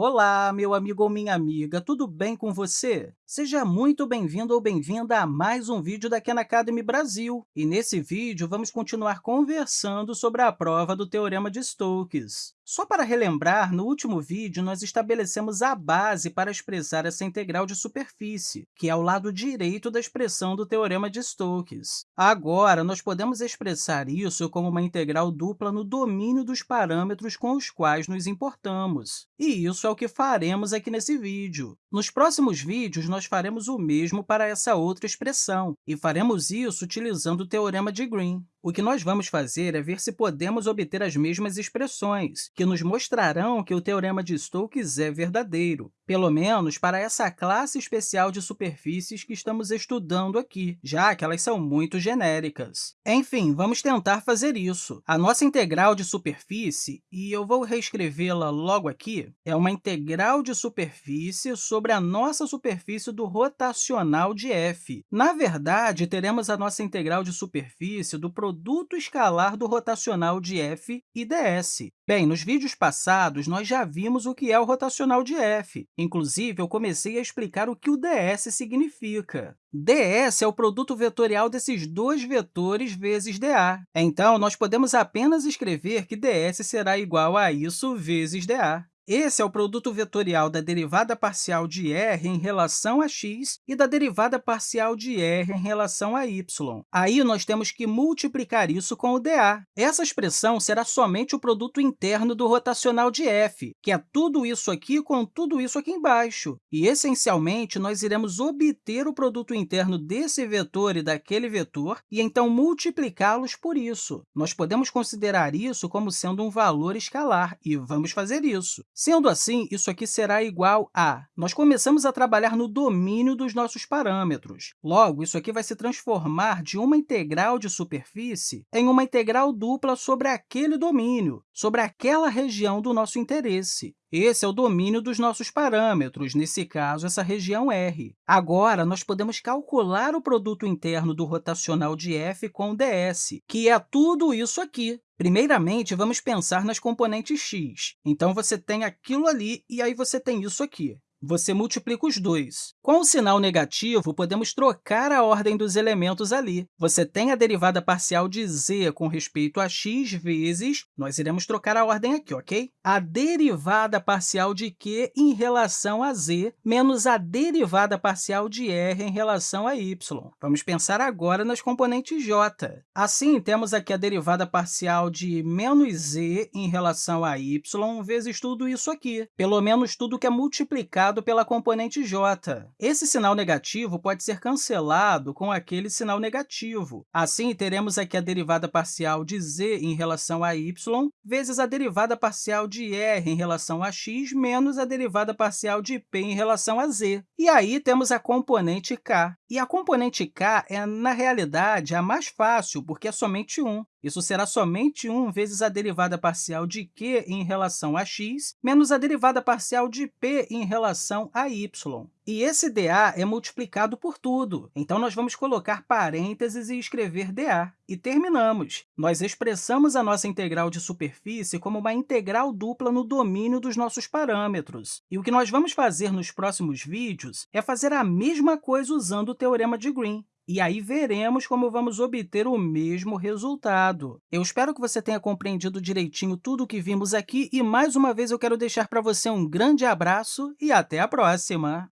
Olá, meu amigo ou minha amiga, tudo bem com você? Seja muito bem-vindo ou bem-vinda a mais um vídeo da Khan Academy Brasil. E nesse vídeo, vamos continuar conversando sobre a prova do Teorema de Stokes. Só para relembrar, no último vídeo, nós estabelecemos a base para expressar essa integral de superfície, que é o lado direito da expressão do Teorema de Stokes. Agora, nós podemos expressar isso como uma integral dupla no domínio dos parâmetros com os quais nos importamos. E isso é o que faremos aqui nesse vídeo. Nos próximos vídeos, nós faremos o mesmo para essa outra expressão, e faremos isso utilizando o Teorema de Green. O que nós vamos fazer é ver se podemos obter as mesmas expressões, que nos mostrarão que o Teorema de Stokes é verdadeiro, pelo menos para essa classe especial de superfícies que estamos estudando aqui, já que elas são muito genéricas. Enfim, vamos tentar fazer isso. A nossa integral de superfície, e eu vou reescrevê-la logo aqui, é uma integral de superfície sobre a nossa superfície do rotacional de f. Na verdade, teremos a nossa integral de superfície do produto escalar do rotacional de f e ds. Bem, nos vídeos passados, nós já vimos o que é o rotacional de f. Inclusive, eu comecei a explicar o que o ds significa. ds é o produto vetorial desses dois vetores vezes dA. Então, nós podemos apenas escrever que ds será igual a isso vezes dA. Esse é o produto vetorial da derivada parcial de r em relação a x e da derivada parcial de r em relação a y. Aí, nós temos que multiplicar isso com o dA. Essa expressão será somente o produto interno do rotacional de f, que é tudo isso aqui com tudo isso aqui embaixo. E, essencialmente, nós iremos obter o produto interno desse vetor e daquele vetor e, então, multiplicá-los por isso. Nós podemos considerar isso como sendo um valor escalar, e vamos fazer isso. Sendo assim, isso aqui será igual a... Nós começamos a trabalhar no domínio dos nossos parâmetros. Logo, isso aqui vai se transformar de uma integral de superfície em uma integral dupla sobre aquele domínio, sobre aquela região do nosso interesse. Esse é o domínio dos nossos parâmetros, nesse caso, essa região R. Agora, nós podemos calcular o produto interno do rotacional de f com ds, que é tudo isso aqui. Primeiramente, vamos pensar nas componentes x. Então, você tem aquilo ali e aí você tem isso aqui você multiplica os dois. Com o sinal negativo, podemos trocar a ordem dos elementos ali. Você tem a derivada parcial de z com respeito a x vezes, nós iremos trocar a ordem aqui, ok? A derivada parcial de q em relação a z menos a derivada parcial de r em relação a y. Vamos pensar agora nas componentes j. Assim, temos aqui a derivada parcial de menos z em relação a y vezes tudo isso aqui, pelo menos tudo que é multiplicado pela componente j. Esse sinal negativo pode ser cancelado com aquele sinal negativo. Assim, teremos aqui a derivada parcial de z em relação a y vezes a derivada parcial de r em relação a x menos a derivada parcial de p em relação a z. E aí temos a componente k. E a componente k é, na realidade, a mais fácil, porque é somente 1. Isso será somente 1 vezes a derivada parcial de q em relação a x menos a derivada parcial de p em relação a y. E esse dA é multiplicado por tudo. Então, nós vamos colocar parênteses e escrever dA. E terminamos. Nós expressamos a nossa integral de superfície como uma integral dupla no domínio dos nossos parâmetros. E o que nós vamos fazer nos próximos vídeos é fazer a mesma coisa usando o teorema de Green. E aí veremos como vamos obter o mesmo resultado. Eu espero que você tenha compreendido direitinho tudo o que vimos aqui e, mais uma vez, eu quero deixar para você um grande abraço e até a próxima!